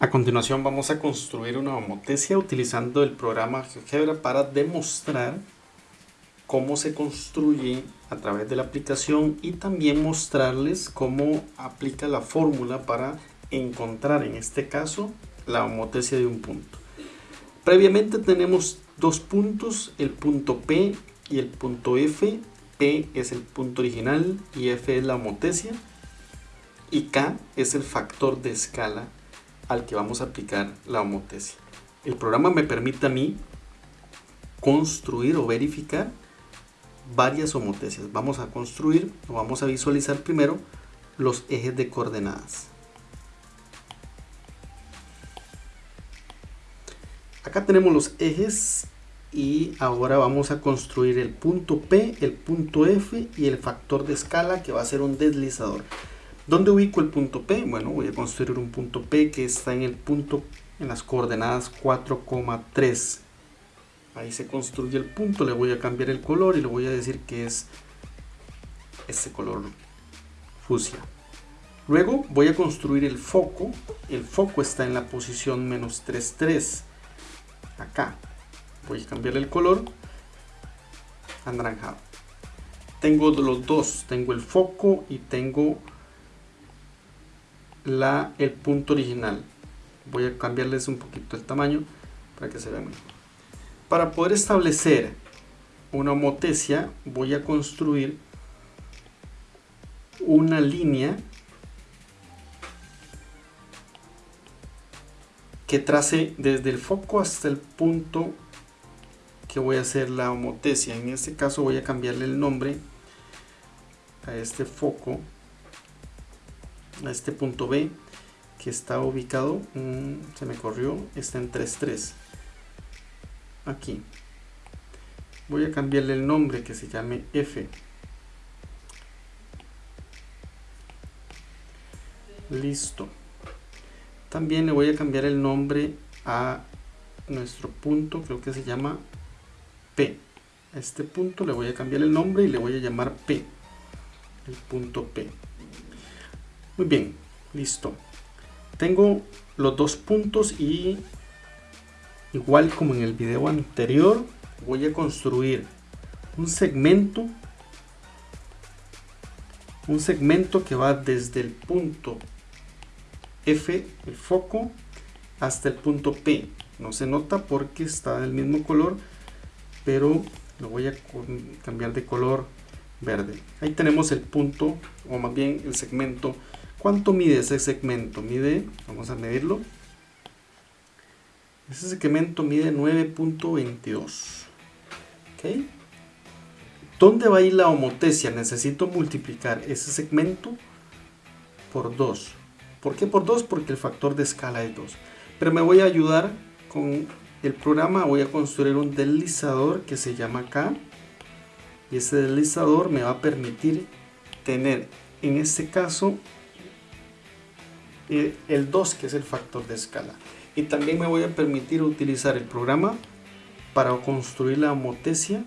A continuación vamos a construir una homotesia utilizando el programa GeoGebra para demostrar cómo se construye a través de la aplicación y también mostrarles cómo aplica la fórmula para encontrar en este caso la homotesia de un punto. Previamente tenemos dos puntos, el punto P y el punto F. P es el punto original y F es la homotesia y K es el factor de escala al que vamos a aplicar la homotesia. El programa me permite a mí construir o verificar varias homotesias. Vamos a construir o vamos a visualizar primero los ejes de coordenadas. Acá tenemos los ejes y ahora vamos a construir el punto P, el punto F y el factor de escala que va a ser un deslizador. ¿Dónde ubico el punto P? Bueno, voy a construir un punto P que está en el punto, en las coordenadas 4,3. Ahí se construye el punto, le voy a cambiar el color y le voy a decir que es este color fusia. Luego voy a construir el foco. El foco está en la posición menos 3,3. Acá. Voy a cambiarle el color anaranjado. Tengo los dos. Tengo el foco y tengo la, el punto original. Voy a cambiarles un poquito el tamaño para que se vea mejor. Para poder establecer una homotesia voy a construir una línea que trace desde el foco hasta el punto que voy a hacer la homotesia. En este caso voy a cambiarle el nombre a este foco a este punto B que está ubicado, mm, se me corrió, está en 3.3 aquí. Voy a cambiarle el nombre que se llame F. Listo. También le voy a cambiar el nombre a nuestro punto creo que se llama P. A este punto le voy a cambiar el nombre y le voy a llamar P el punto P muy bien, listo. Tengo los dos puntos y igual como en el video anterior voy a construir un segmento un segmento que va desde el punto F, el foco, hasta el punto P. No se nota porque está del mismo color, pero lo voy a cambiar de color verde. Ahí tenemos el punto, o más bien el segmento ¿Cuánto mide ese segmento? Mide, vamos a medirlo. Ese segmento mide 9.22. ¿Ok? ¿Dónde va a ir la homotesia? Necesito multiplicar ese segmento por 2. ¿Por qué por 2? Porque el factor de escala es 2. Pero me voy a ayudar con el programa. Voy a construir un deslizador que se llama K. Y ese deslizador me va a permitir tener, en este caso, el 2 que es el factor de escala. Y también me voy a permitir utilizar el programa para construir la homotesia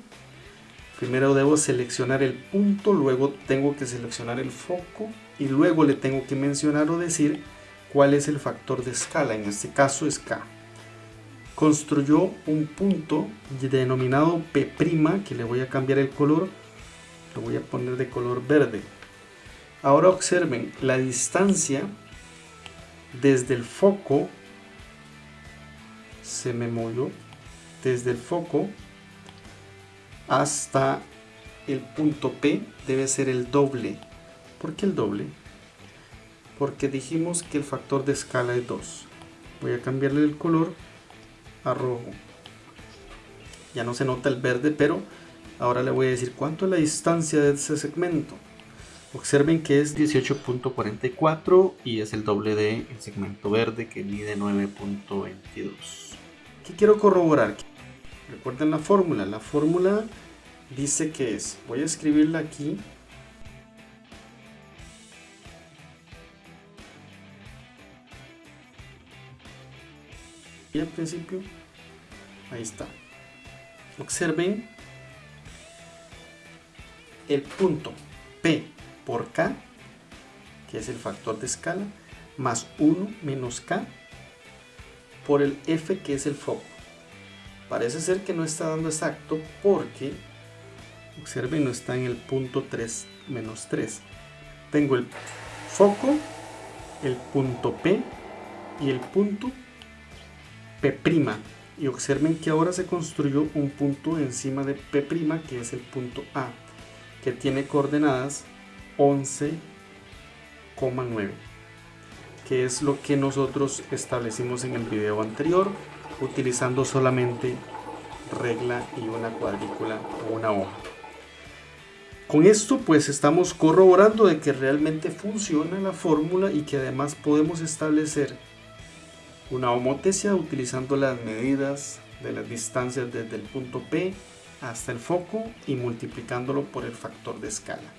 primero debo seleccionar el punto luego tengo que seleccionar el foco y luego le tengo que mencionar o decir cuál es el factor de escala. En este caso es K. Construyó un punto denominado P' que le voy a cambiar el color. Lo voy a poner de color verde. Ahora observen la distancia desde el foco se me movió desde el foco hasta el punto P debe ser el doble. ¿por qué el doble? porque dijimos que el factor de escala es 2 voy a cambiarle el color a rojo. Ya no se nota el verde pero ahora le voy a decir cuánto es la distancia de ese segmento Observen que es 18.44 y es el doble de el segmento verde que mide 9.22. ¿Qué quiero corroborar? Recuerden la fórmula. La fórmula dice que es, voy a escribirla aquí. Y al principio, ahí está. Observen el punto P por K, que es el factor de escala, más 1 menos K, por el F que es el foco. Parece ser que no está dando exacto porque, observen, no está en el punto 3 menos 3. Tengo el foco, el punto P y el punto P'. Y observen que ahora se construyó un punto encima de P' que es el punto A, que tiene coordenadas 11,9 que es lo que nosotros establecimos en el video anterior utilizando solamente regla y una cuadrícula o una hoja. Con esto pues estamos corroborando de que realmente funciona la fórmula y que además podemos establecer una homotesia utilizando las medidas de las distancias desde el punto P hasta el foco y multiplicándolo por el factor de escala.